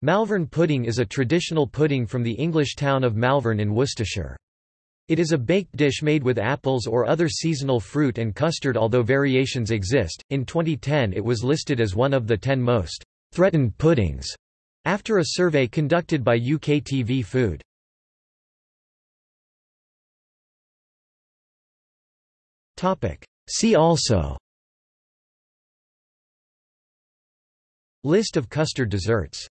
Malvern pudding is a traditional pudding from the English town of Malvern in Worcestershire. It is a baked dish made with apples or other seasonal fruit and custard although variations exist. In 2010 it was listed as one of the 10 most threatened puddings after a survey conducted by UKTV Food. Topic: See also List of custard desserts